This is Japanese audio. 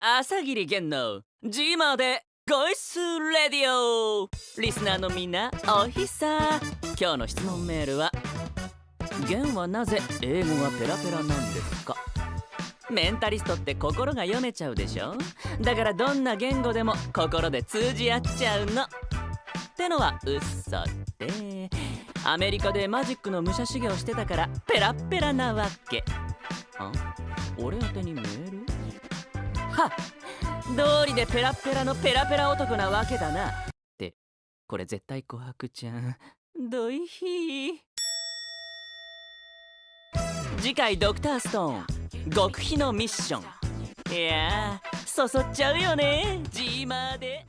朝霧源のジーマーでゴイスレディオ。リスナーのみんなおひさ。今日の質問メールは源はなぜ英語がペラペラなんですか？メンタリストって心が読めちゃうでしょ？だからどんな言語でも心で通じ合っちゃうの。ってのは嘘でアメリカでマジックの武者修行してたからペラッペラなわけ。あ俺宛てにメール？どうりでペラペラのペラペラ男なわけだな。ってこれ絶対琥珀ちゃん。ドイヒー。次回ドクターストーン。極秘のミッション。いやーそそっちゃうよね。ジーマーで。